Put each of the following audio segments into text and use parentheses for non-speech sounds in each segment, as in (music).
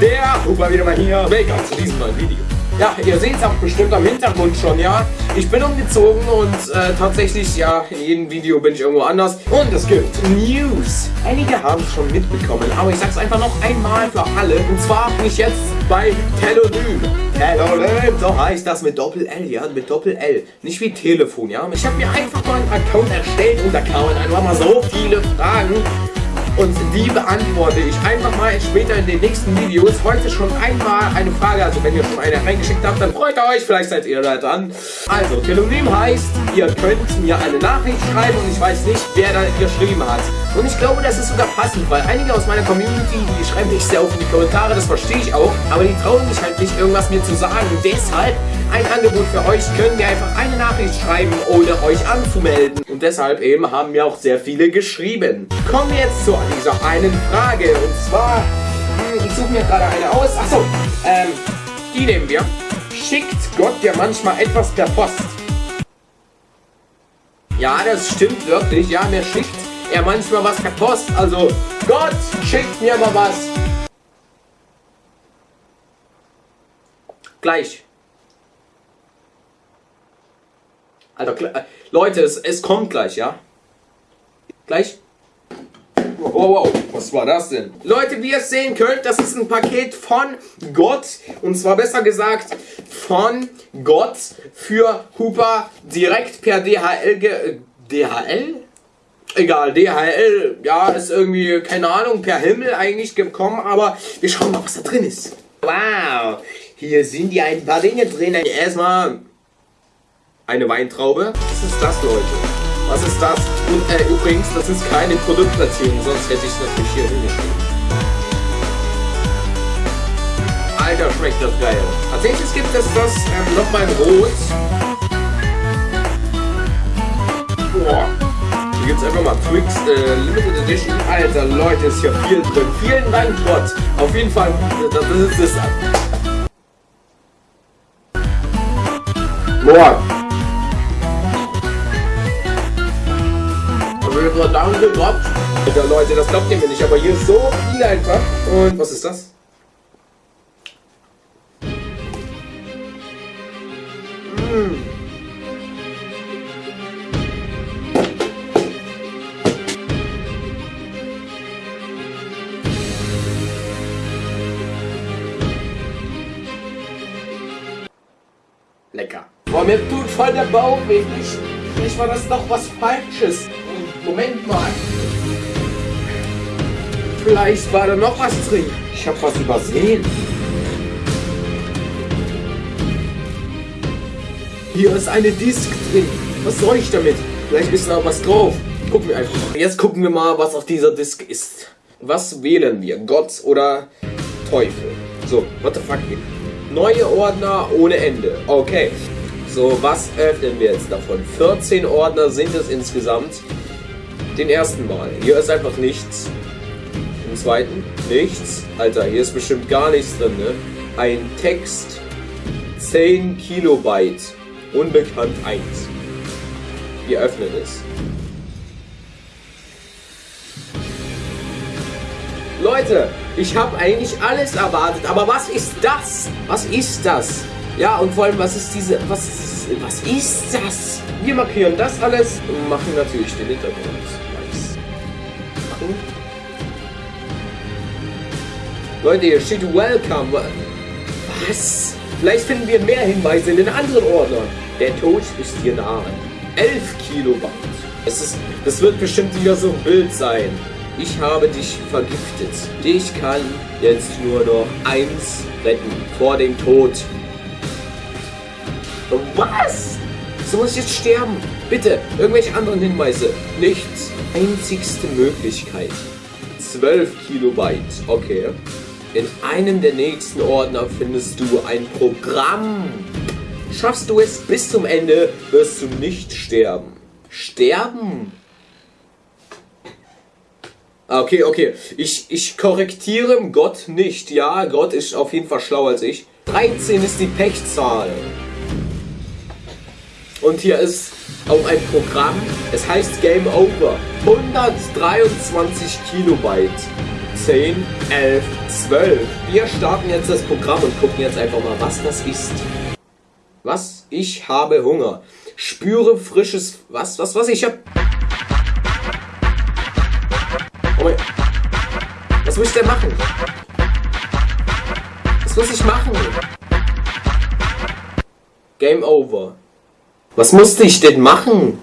Der Huber wieder mal hier. Willkommen zu diesem neuen Video. Ja, ihr seht es auch bestimmt am Hintergrund schon, ja. Ich bin umgezogen und äh, tatsächlich, ja, in jedem Video bin ich irgendwo anders. Und es gibt News. Einige haben es schon mitbekommen, aber ich sag's einfach noch einmal für alle. Und zwar bin ich jetzt bei Telonym. Telonym, so heißt das mit Doppel-L, ja, mit Doppel-L. Nicht wie Telefon, ja. Ich habe mir einfach mal einen Account erstellt und da kamen einfach mal so viele Fragen und die beantworte ich einfach mal später in den nächsten Videos. Heute schon einmal eine Frage, also wenn ihr schon eine reingeschickt habt, dann freut euch, vielleicht seid ihr da dran. Also, Telonym heißt, ihr könnt mir eine Nachricht schreiben und ich weiß nicht, wer da geschrieben hat. Und ich glaube, das ist sogar passend, weil einige aus meiner Community, die schreiben nicht sehr oft in die Kommentare, das verstehe ich auch, aber die trauen sich halt nicht, irgendwas mir zu sagen. Deshalb ein Angebot für euch, könnt ihr einfach eine Nachricht schreiben, ohne euch anzumelden. Und deshalb eben haben mir auch sehr viele geschrieben. Kommen wir jetzt zu dieser einen Frage. Und zwar, hm, ich suche mir gerade eine aus. Achso, ähm, die nehmen wir. Schickt Gott ja manchmal etwas per Post? Ja, das stimmt wirklich. Ja, mir schickt er manchmal was per Post. Also, Gott schickt mir mal was. Gleich. Alter, äh, Leute, es, es kommt gleich, ja? Gleich? Wow, wow, was war das denn? Leute, wie ihr es sehen könnt, das ist ein Paket von Gott. Und zwar besser gesagt von Gott für Hooper direkt per DHL. Ge DHL? Egal, DHL, ja, ist irgendwie, keine Ahnung, per Himmel eigentlich gekommen. Aber wir schauen mal, was da drin ist. Wow, hier sind ja ein paar Dinge drin. Erstmal eine Weintraube. Was ist das, Leute? Was ist das? Und äh, übrigens, das ist keine Produktplatzierung, sonst hätte ich es natürlich hier hingeschrieben. Alter, schmeckt das geil. Nächstes gibt es das ähm, nochmal in Rot. Boah. Hier gibt es einfach mal Twix äh, Limited Edition. Alter, Leute, ist hier viel drin. Vielen Dank, Gott. Auf jeden Fall, das, das ist das. Boah. Danke Gott. Alter Leute, das glaubt ihr mir nicht, aber hier ist so viel einfach. Und was ist das? Mmh. Lecker. Boah, mir tut voll der Bauch weh. Vielleicht war das doch was Falsches. Moment mal. Vielleicht war da noch was drin. Ich habe was übersehen. Hier ist eine Disk drin. Was soll ich damit? Vielleicht ist da was drauf. Gucken wir einfach. Jetzt gucken wir mal, was auf dieser Disk ist. Was wählen wir? Gott oder Teufel? So, what the fuck? Neue Ordner ohne Ende. Okay. So, was öffnen wir jetzt davon? 14 Ordner sind es insgesamt. Den ersten Mal. Hier ist einfach nichts. Im zweiten nichts. Alter, hier ist bestimmt gar nichts drin, ne? Ein Text. 10 Kilobyte. Unbekannt 1. Wir öffnen es. Leute, ich habe eigentlich alles erwartet, aber was ist das? Was ist das? Ja, und vor allem, was ist diese, was, was ist das? Wir markieren das alles und machen natürlich den Hintergrund. Nice. Machen. Leute, hier steht Welcome. Was? Vielleicht finden wir mehr Hinweise in den anderen Ordnern. Der Tod ist hier nahe. 11 Kilowatt. Es ist, das wird bestimmt wieder so ein Bild sein. Ich habe dich vergiftet. Dich kann jetzt nur noch eins retten vor dem Tod. Was? So muss ich jetzt sterben. Bitte, irgendwelche anderen Hinweise. Nichts. Einzigste Möglichkeit. 12 Kilobyte. Okay. In einem der nächsten Ordner findest du ein Programm. Schaffst du es bis zum Ende, wirst du nicht sterben. Sterben? Ah, okay, okay. Ich, ich korrektiere Gott nicht. Ja, Gott ist auf jeden Fall schlauer als ich. 13 ist die Pechzahl. Und hier ist auch ein Programm. Es heißt Game Over. 123 Kilobyte. 10, 11, 12. Wir starten jetzt das Programm und gucken jetzt einfach mal, was das ist. Was? Ich habe Hunger. Spüre frisches... Was? Was? Was? Ich hab... Oh mein... Was muss ich denn machen? Was muss ich machen? Game over. Was musste ich denn machen?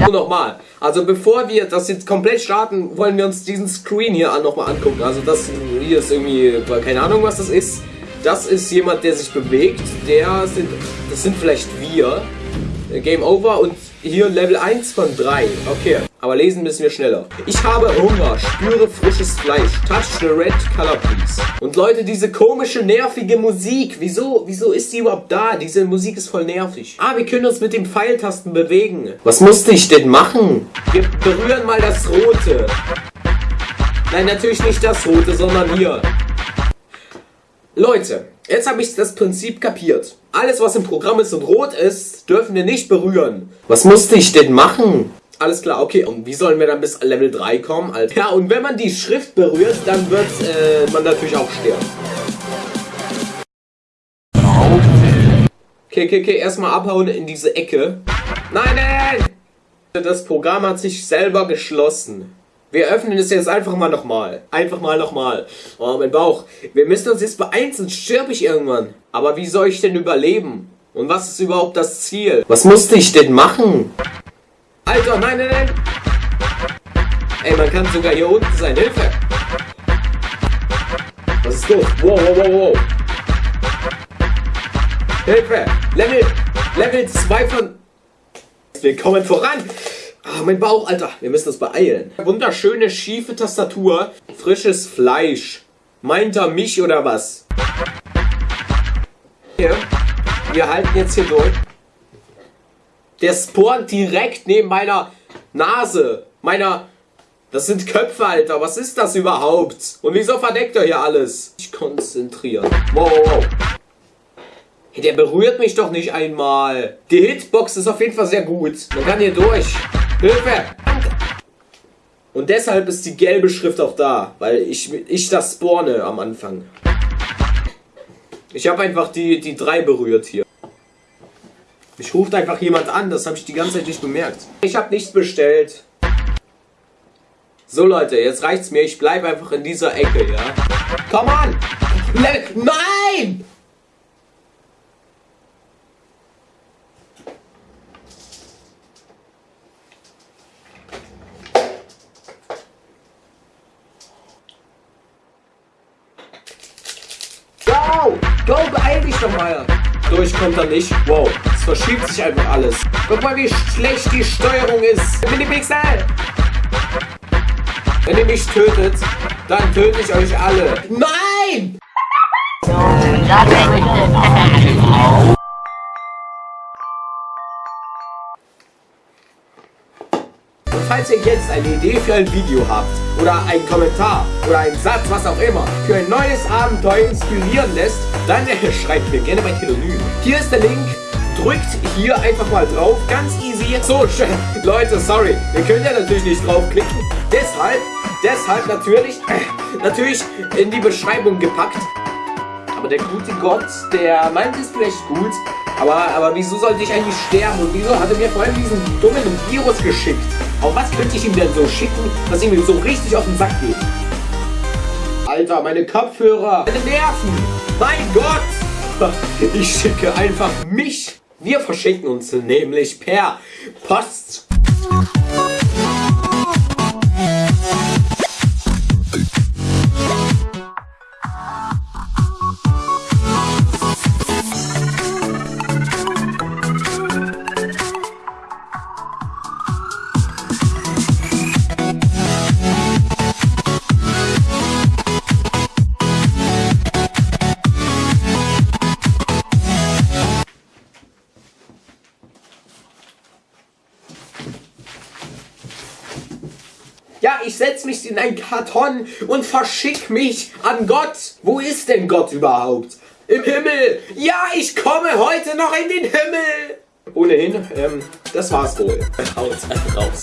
Nur nochmal. Also bevor wir das jetzt komplett starten, wollen wir uns diesen Screen hier nochmal angucken. Also das hier ist irgendwie, keine Ahnung was das ist. Das ist jemand, der sich bewegt. Der sind, das sind vielleicht wir. Game over und hier Level 1 von 3. Okay, aber lesen müssen wir schneller. Ich habe Hunger, spüre frisches Fleisch. Touch the red color please. Und Leute, diese komische, nervige Musik. Wieso, wieso ist die überhaupt da? Diese Musik ist voll nervig. Ah, wir können uns mit den Pfeiltasten bewegen. Was musste ich denn machen? Wir berühren mal das Rote. Nein, natürlich nicht das Rote, sondern hier. Leute, jetzt habe ich das Prinzip kapiert. Alles, was im Programm ist und rot ist, dürfen wir nicht berühren. Was musste ich denn machen? Alles klar, okay. Und wie sollen wir dann bis Level 3 kommen? Also, ja, und wenn man die Schrift berührt, dann wird äh, man natürlich auch sterben. Okay, okay, okay. Erstmal abhauen in diese Ecke. Nein, nein! Das Programm hat sich selber geschlossen. Wir öffnen es jetzt einfach mal nochmal. Einfach mal nochmal. Oh, mein Bauch. Wir müssen uns jetzt beeilen, sonst sterbe ich irgendwann. Aber wie soll ich denn überleben? Und was ist überhaupt das Ziel? Was musste ich denn machen? Alter, nein, nein, nein. Ey, man kann sogar hier unten sein. Hilfe. Was ist los? Wow, wow, wow, wow. Hilfe. Level, Level 2 von... Wir kommen voran. Ah, mein Bauch, Alter. Wir müssen uns beeilen. Wunderschöne, schiefe Tastatur. Frisches Fleisch. Meint er mich oder was? Hier. Wir halten jetzt hier durch. Der spawnt direkt neben meiner Nase. Meiner... Das sind Köpfe, Alter. Was ist das überhaupt? Und wieso verdeckt er hier alles? Ich konzentrieren. Wow, wow, der berührt mich doch nicht einmal. Die Hitbox ist auf jeden Fall sehr gut. Man kann hier durch. Hilfe! Und deshalb ist die gelbe Schrift auch da, weil ich, ich das spawne am Anfang. Ich habe einfach die, die drei berührt hier. Ich ruft einfach jemand an, das habe ich die ganze Zeit nicht bemerkt. Ich habe nichts bestellt. So Leute, jetzt reicht's mir. Ich bleibe einfach in dieser Ecke, ja? Come on! Nein! Wow! Go, beeil dich doch mal! Durchkommt er nicht. Wow, es verschiebt sich einfach alles. Guck mal, wie schlecht die Steuerung ist. Minipixel! Wenn ihr mich tötet, dann töte ich euch alle. Nein! (laughs) falls ihr jetzt eine Idee für ein Video habt, oder einen Kommentar, oder einen Satz, was auch immer, für ein neues Abenteuer inspirieren lässt, dann äh, schreibt mir gerne bei Telonym. Hier ist der Link, drückt hier einfach mal drauf, ganz easy. So, (laughs) Leute, sorry, ihr könnt ja natürlich nicht draufklicken, deshalb, deshalb natürlich, (laughs) natürlich in die Beschreibung gepackt. Aber der gute Gott, der meint es vielleicht gut, aber, aber wieso sollte ich eigentlich sterben und wieso hat er mir vor allem diesen dummen Virus geschickt? Auf was könnte ich ihm denn so schicken, dass ihm so richtig auf den Sack geht? Alter, meine Kopfhörer, meine Nerven, mein Gott! (laughs) Ich schicke einfach mich. Wir verschicken uns nämlich per Post. Ja, ich setze mich in einen Karton und verschick mich an Gott. Wo ist denn Gott überhaupt? Im Himmel. Ja, ich komme heute noch in den Himmel. ohnehin, ähm, das war's wohl. Haut raus.